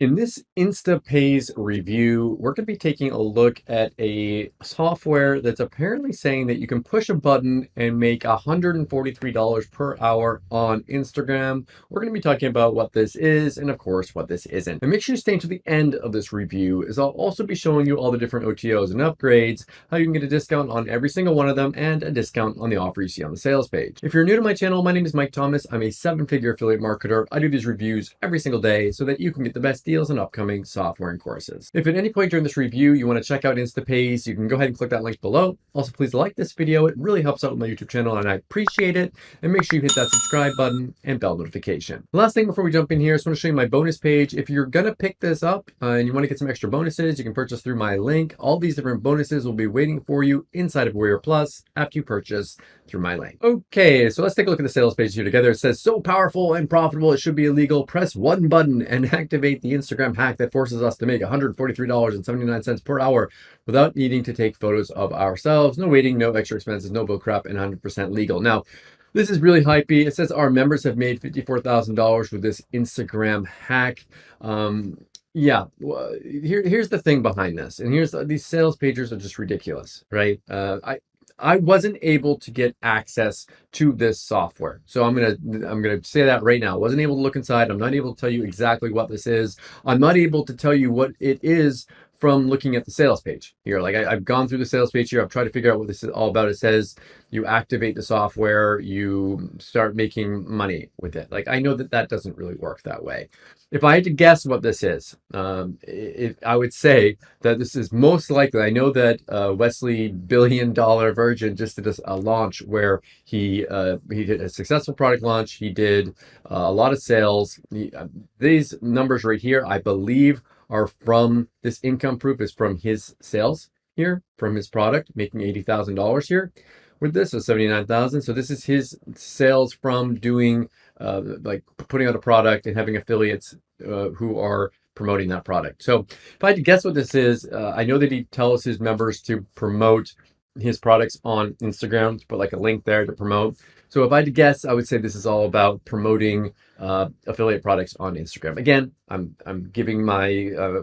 In this Instapays review, we're going to be taking a look at a software that's apparently saying that you can push a button and make $143 per hour on Instagram. We're going to be talking about what this is and of course what this isn't. And make sure you stay to the end of this review as I'll also be showing you all the different OTOs and upgrades, how you can get a discount on every single one of them and a discount on the offer you see on the sales page. If you're new to my channel, my name is Mike Thomas. I'm a seven-figure affiliate marketer. I do these reviews every single day so that you can get the best deals and upcoming software and courses. If at any point during this review you want to check out Instapays, you can go ahead and click that link below. Also, please like this video. It really helps out with my YouTube channel and I appreciate it. And make sure you hit that subscribe button and bell notification. Last thing before we jump in here, I just want to show you my bonus page. If you're going to pick this up uh, and you want to get some extra bonuses, you can purchase through my link. All these different bonuses will be waiting for you inside of Warrior Plus after you purchase through my link. Okay, so let's take a look at the sales page here together. It says, so powerful and profitable, it should be illegal. Press one button and activate the Instagram hack that forces us to make $143.79 per hour without needing to take photos of ourselves. No waiting, no extra expenses, no bill crap, and 100% legal. Now, this is really hypey. It says our members have made $54,000 with this Instagram hack. Um, yeah, well, here, here's the thing behind this. And here's these sales pages are just ridiculous, right? Uh, I, I wasn't able to get access to this software. So I'm going to I'm going to say that right now. I wasn't able to look inside. I'm not able to tell you exactly what this is. I'm not able to tell you what it is from looking at the sales page here. Like I, have gone through the sales page here. I've tried to figure out what this is all about. It says you activate the software, you start making money with it. Like I know that that doesn't really work that way. If I had to guess what this is, um, it, I would say that this is most likely, I know that uh, Wesley Billion Dollar Virgin just did a, launch where he uh, he did a successful product launch. He did uh, a lot of sales. He, uh, these numbers right here, I believe are from this income proof is from his sales here from his product making $80,000 here. With this so 79,000 so this is his sales from doing uh, like putting out a product and having affiliates uh, who are promoting that product. So if I had to guess what this is uh, I know that he tells his members to promote his products on Instagram to put like a link there to promote so if I had to guess, I would say this is all about promoting uh, affiliate products on Instagram. Again, I'm I'm giving my uh,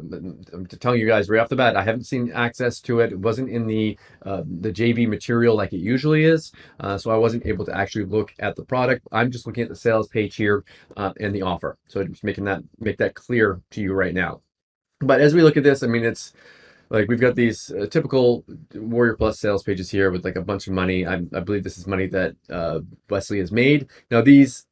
I'm telling you guys right off the bat. I haven't seen access to it. It wasn't in the uh, the JV material like it usually is, uh, so I wasn't able to actually look at the product. I'm just looking at the sales page here uh, and the offer. So I'm just making that make that clear to you right now. But as we look at this, I mean, it's like we've got these uh, typical Warrior Plus sales pages here with like a bunch of money. I, I believe this is money that uh, Wesley has made. Now these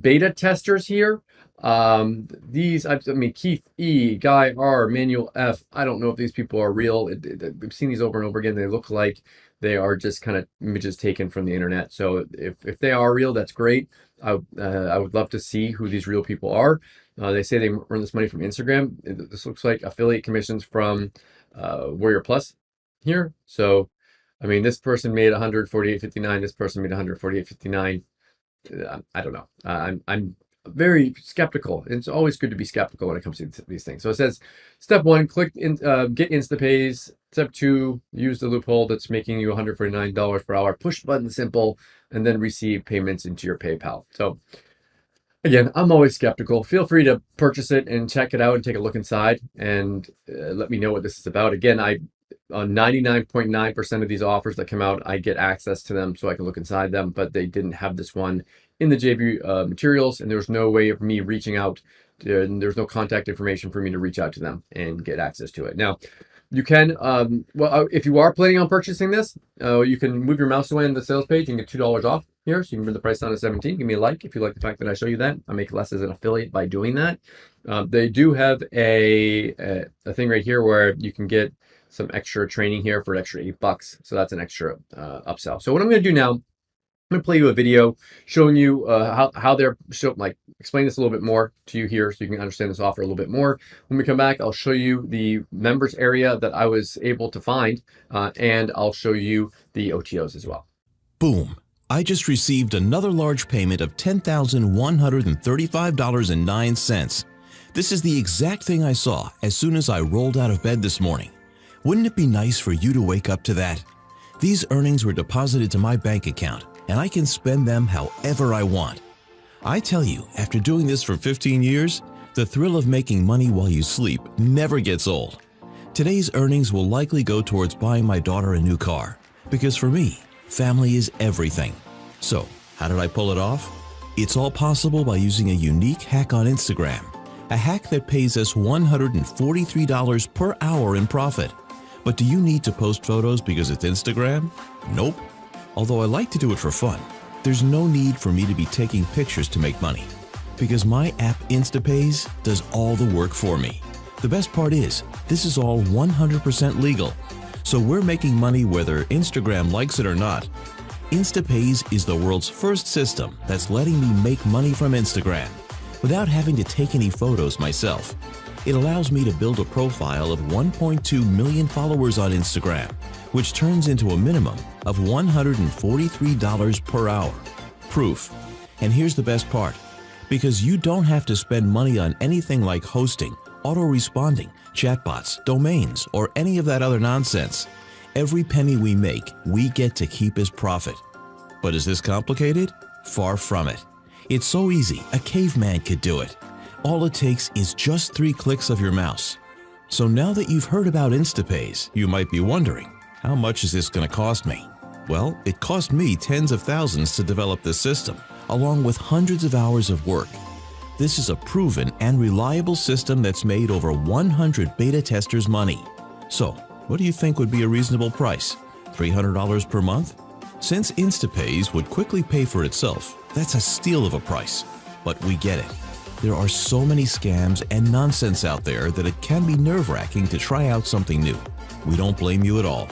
beta testers here, um, these, I, I, mean, Keith E, Guy R, Manuel F, I don't know if these people are real. It, it, we've seen these over and over again. They look like they are just kind of images taken from the internet. So if, if they are real, that's great. I, uh, I would love to see who these real people are. Uh, they say they earn this money from Instagram. This looks like affiliate commissions from uh, Warrior Plus here. So, I mean, this person made 148.59. This person made 148.59. Uh, I don't know. Uh, I'm I'm very skeptical. It's always good to be skeptical when it comes to these things. So it says, step one, click in, uh, get Instapays. Step two, use the loophole that's making you $149 per hour. Push button simple, and then receive payments into your PayPal. So again, I'm always skeptical. Feel free to purchase it and check it out and take a look inside and uh, let me know what this is about. Again, I on 99.9% of these offers that come out, I get access to them so I can look inside them, but they didn't have this one in the JV uh, materials and there was no way of me reaching out. To, and there's no contact information for me to reach out to them and get access to it. Now, you can, um, well, uh, if you are planning on purchasing this, uh, you can move your mouse away in the sales page and get $2 off here. So you can bring the price down to 17. Give me a like if you like the fact that I show you that. I make less as an affiliate by doing that. Uh, they do have a, a, a, thing right here where you can get some extra training here for an extra eight bucks. So that's an extra uh, upsell. So what I'm going to do now, I'm going to play you a video showing you uh, how, how they're show, like explain this a little bit more to you here so you can understand this offer a little bit more. When we come back, I'll show you the members area that I was able to find uh, and I'll show you the OTOs as well. Boom. I just received another large payment of $10,135.09. This is the exact thing I saw as soon as I rolled out of bed this morning. Wouldn't it be nice for you to wake up to that? These earnings were deposited to my bank account and I can spend them however I want. I tell you, after doing this for 15 years, The thrill of making money while you sleep never gets old. Today's earnings will likely go towards buying my daughter a new car, because for me, family is everything. So, how did I pull it off? It's all possible by using a unique hack on Instagram, a hack that pays us $143 per hour in profit. But do you need to post photos because it's Instagram? Nope. Although I like to do it for fun, there's no need for me to be taking pictures to make money because my app Instapays does all the work for me. The best part is, this is all 100% legal, so we're making money whether Instagram likes it or not. Instapays is the world's first system that's letting me make money from Instagram without having to take any photos myself. It allows me to build a profile of 1.2 million followers on Instagram, which turns into a minimum of $143 per hour. Proof. And here's the best part because you don't have to spend money on anything like hosting, auto-responding, chatbots, domains, or any of that other nonsense. Every penny we make, we get to keep as profit. But is this complicated? Far from it. It's so easy, a caveman could do it. All it takes is just three clicks of your mouse. So now that you've heard about Instapays, you might be wondering, how much is this going to cost me? Well, it cost me tens of thousands to develop this system along with hundreds of hours of work. This is a proven and reliable system that's made over 100 beta testers money. So, what do you think would be a reasonable price? $300 per month? Since Instapays would quickly pay for itself, that's a steal of a price. But we get it. There are so many scams and nonsense out there that it can be nerve-wracking to try out something new. We don't blame you at all.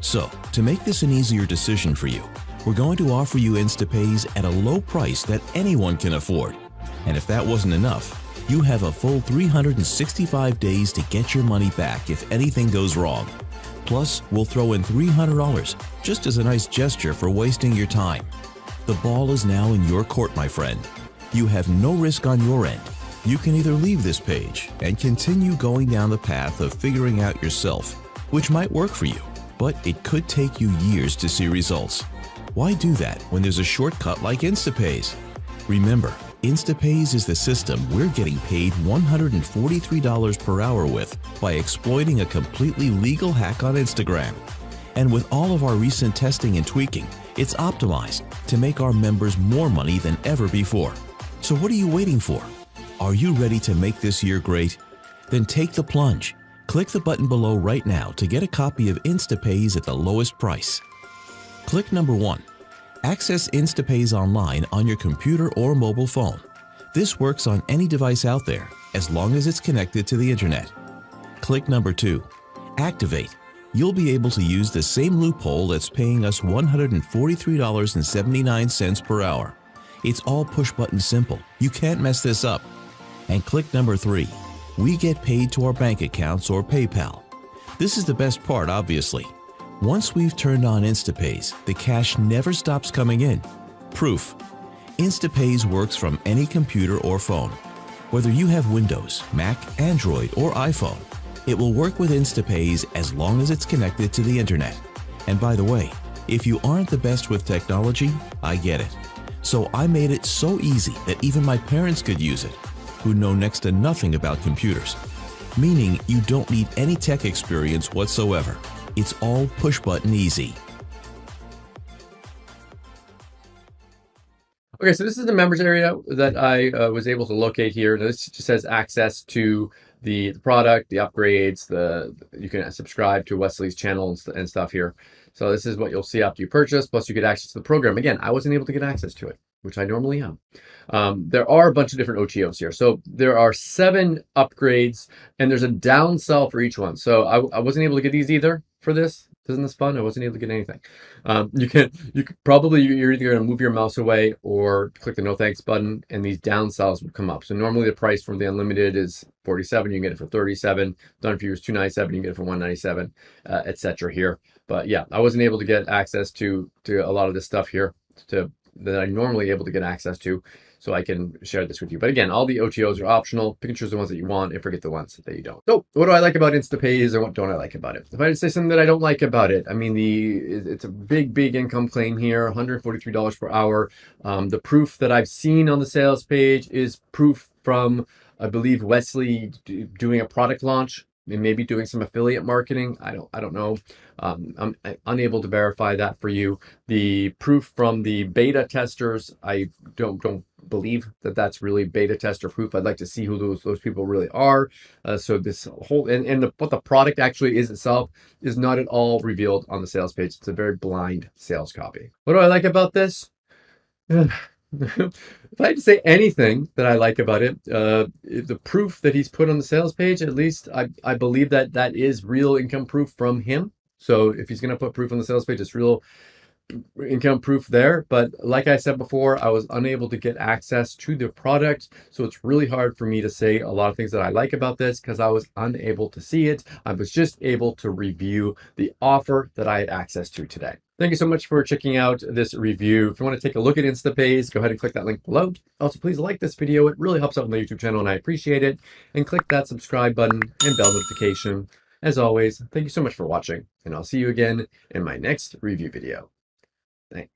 So, to make this an easier decision for you, we're going to offer you Instapays at a low price that anyone can afford. And if that wasn't enough, you have a full 365 days to get your money back if anything goes wrong. Plus, we'll throw in $300 just as a nice gesture for wasting your time. The ball is now in your court, my friend. You have no risk on your end. You can either leave this page and continue going down the path of figuring out yourself, which might work for you, but it could take you years to see results. Why do that when there's a shortcut like Instapays? Remember, Instapays is the system we're getting paid $143 per hour with by exploiting a completely legal hack on Instagram. And with all of our recent testing and tweaking, it's optimized to make our members more money than ever before. So what are you waiting for? Are you ready to make this year great? Then take the plunge. Click the button below right now to get a copy of Instapays at the lowest price. Click number 1. Access Instapays online on your computer or mobile phone. This works on any device out there as long as it's connected to the internet. Click number 2. Activate. You'll be able to use the same loophole that's paying us $143.79 per hour. It's all push-button simple. You can't mess this up. And click number 3. We get paid to our bank accounts or PayPal. This is the best part, obviously. Once we've turned on Instapays, the cash never stops coming in. Proof. Instapays works from any computer or phone. Whether you have Windows, Mac, Android, or iPhone, it will work with Instapays as long as it's connected to the internet. And by the way, if you aren't the best with technology, I get it. So I made it so easy that even my parents could use it, who know next to nothing about computers. Meaning you don't need any tech experience whatsoever. It's all push button easy. Okay, so this is the members area that I uh, was able to locate here. This just has access to the, the, product, the upgrades, the you can subscribe to Wesley's channel and stuff here. So this is what you'll see after you purchase, plus you get access to the program. Again, I wasn't able to get access to it, which I normally am. Um, there are a bunch of different OTOs here. So there are seven upgrades and there's a downsell for each one. So I, I wasn't able to get these either for this. Isn't this fun? I wasn't able to get anything. Um, you can, you probably, you're either going to move your mouse away or click the no thanks button and these downsells will come up. So normally the price from the unlimited is 47. You can get it for 37. Done for you is 297. You can get it for 197, uh, etc. here. But yeah, I wasn't able to get access to, to a lot of this stuff here to that I'm normally able to get access to so I can share this with you. But again, all the OTOs are optional. Pick and choose the ones that you want and forget the ones that you don't. So what do I like about Instapays and what don't I like about it? If I say something that I don't like about it, I mean, the it's a big, big income claim here, $143 per hour. Um, the proof that I've seen on the sales page is proof from I believe Wesley doing a product launch and maybe doing some affiliate marketing. I don't I don't know. Um, I'm uh, unable to verify that for you. The proof from the beta testers, I don't don't believe that that's really beta tester proof. I'd like to see who those those people really are. Uh, so this whole and, and the, what the product actually is itself is not at all revealed on the sales page. It's a very blind sales copy. What do I like about this? if I had to say anything that I like about it, uh, the proof that he's put on the sales page, at least I, I believe that that is real income proof from him. So if he's going to put proof on the sales page, it's real income proof there. But like I said before, I was unable to get access to the product. So it's really hard for me to say a lot of things that I like about this because I was unable to see it. I was just able to review the offer that I had access to today. Thank you so much for checking out this review. If you want to take a look at InstaPays, go ahead and click that link below. Also, please like this video. It really helps out on the YouTube channel and I appreciate it. And click that subscribe button and bell notification. As always, thank you so much for watching and I'll see you again in my next review video. Thanks.